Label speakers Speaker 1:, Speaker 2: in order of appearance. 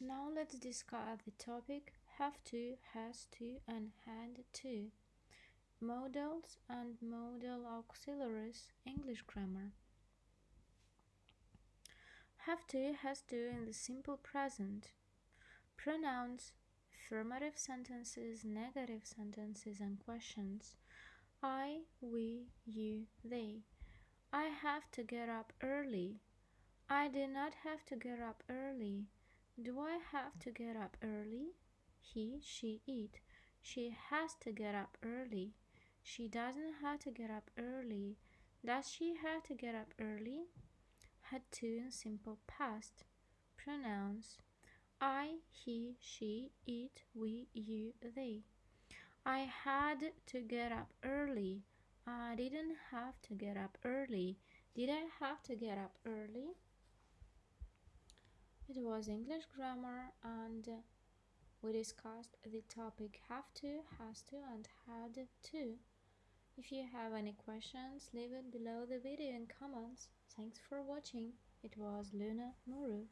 Speaker 1: Now let's discuss the topic have to, has to, and had to. Modals and modal auxiliaries English grammar. Have to, has to in the simple present. Pronouns, affirmative sentences, negative sentences, and questions. I, we, you, they. I have to get up early. I do not have to get up early. Do I have to get up early? He, she, it. She has to get up early. She doesn't have to get up early. Does she have to get up early? Had to in simple past. Pronouns I, he, she, it, we, you, they. I had to get up early. I didn't have to get up early. Did I have to get up early? It was English grammar and we discussed the topic have to, has to and had to. If you have any questions, leave it below the video in comments. Thanks for watching. It was Luna Muru.